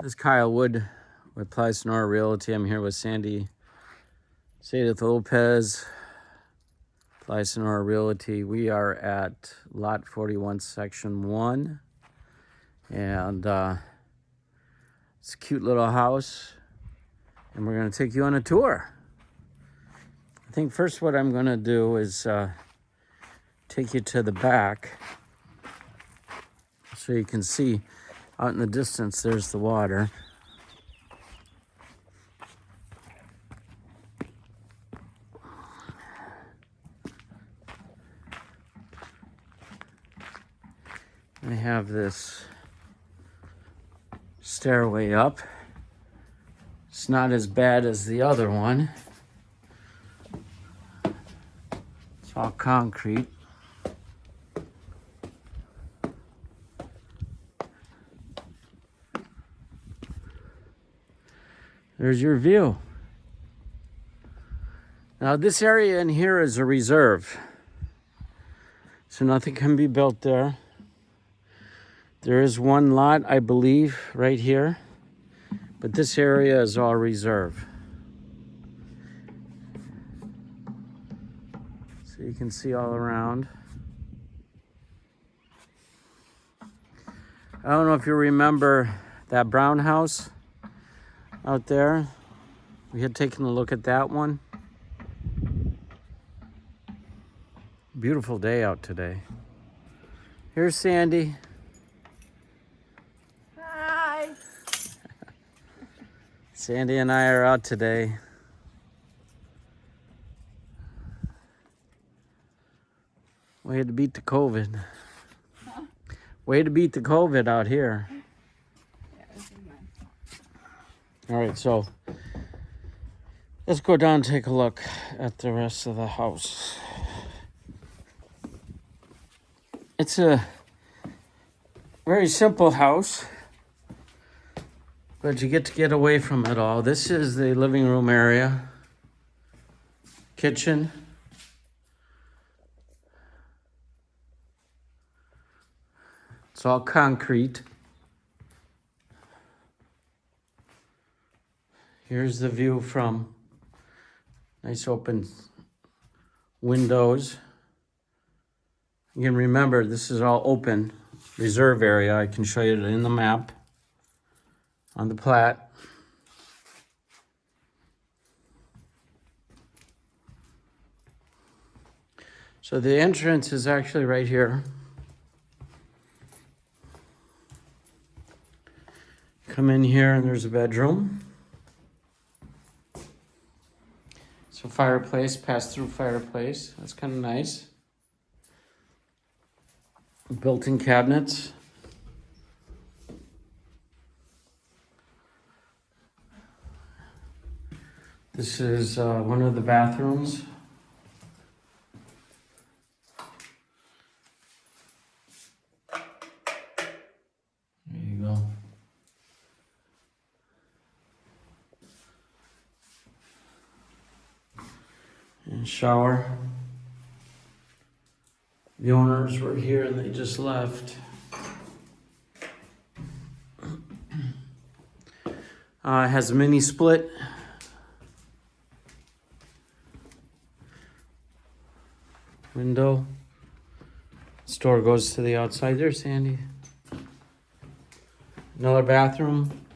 This is Kyle Wood with Ply Sonora Realty. I'm here with Sandy Sadith Lopez, Ply Sonora Realty. We are at lot 41, section 1. And uh, it's a cute little house. And we're going to take you on a tour. I think first what I'm going to do is uh, take you to the back so you can see out in the distance, there's the water. I have this stairway up. It's not as bad as the other one. It's all concrete. There's your view. Now this area in here is a reserve. So nothing can be built there. There is one lot, I believe, right here. But this area is all reserve. So you can see all around. I don't know if you remember that brown house out there. We had taken a look at that one. Beautiful day out today. Here's Sandy. Hi. Sandy and I are out today. Way to beat the COVID. Way to beat the COVID out here. All right, so let's go down and take a look at the rest of the house. It's a very simple house, but you get to get away from it all. This is the living room area, kitchen. It's all concrete. Here's the view from nice open windows. Can remember this is all open reserve area. I can show you it in the map on the plat. So the entrance is actually right here. Come in here and there's a bedroom. Fireplace, pass-through fireplace. That's kind of nice. Built-in cabinets. This is uh, one of the bathrooms. Shower. The owners were here and they just left. Uh, has a mini split. Window. Store goes to the outside there, Sandy. Another bathroom.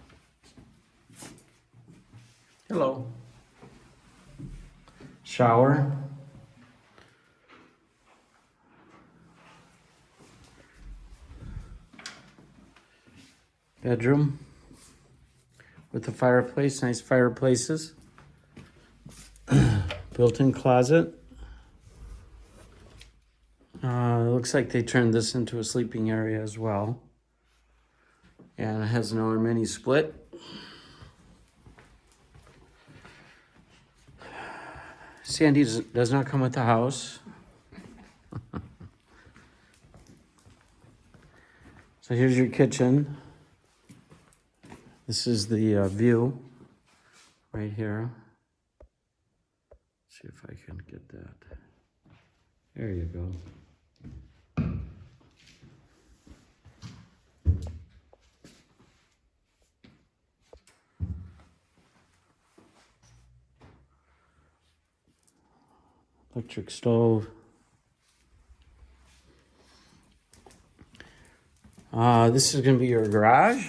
Hello. Shower. Bedroom with a fireplace, nice fireplaces. Built-in closet. Uh, looks like they turned this into a sleeping area as well. And it has another mini split. Sandy does, not come with the house. so here's your kitchen. This is the uh, view right here. see if I can get that. There you go. Electric stove. Uh, this is going to be your garage.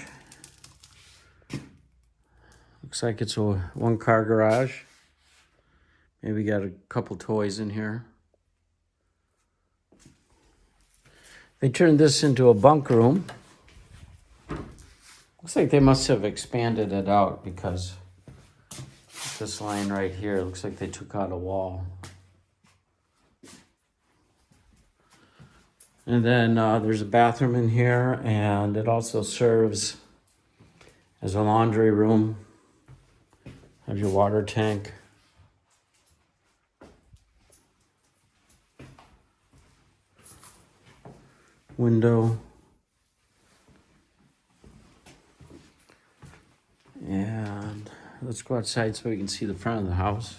Looks like it's a one car garage. Maybe got a couple toys in here. They turned this into a bunk room. Looks like they must have expanded it out because this line right here looks like they took out a wall. And then uh, there's a bathroom in here, and it also serves as a laundry room. Have your water tank. Window. And let's go outside so we can see the front of the house.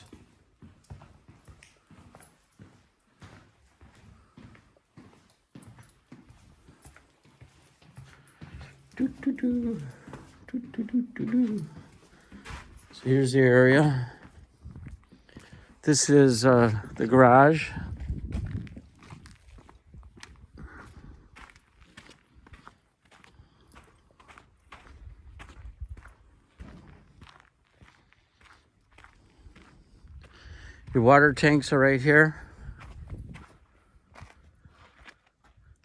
Doo, doo, doo. Doo, doo, doo, doo, doo. So here's the area. This is uh, the garage. Your water tanks are right here.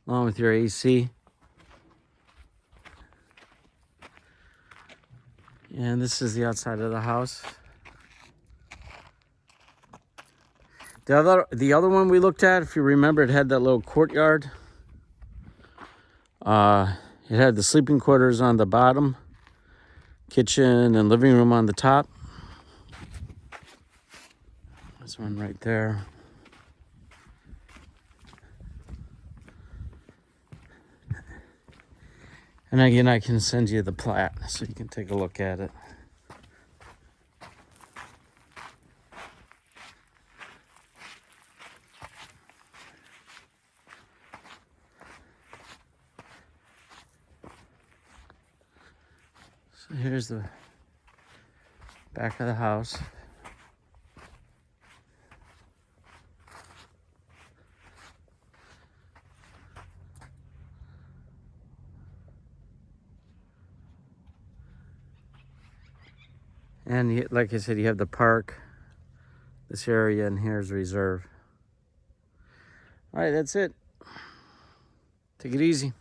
Along with your AC. And this is the outside of the house. The other, the other one we looked at, if you remember, it had that little courtyard. Uh, it had the sleeping quarters on the bottom, kitchen and living room on the top. This one right there. And again, I can send you the plat so you can take a look at it. So here's the back of the house. And like I said, you have the park, this area, and here's reserve. All right, that's it. Take it easy.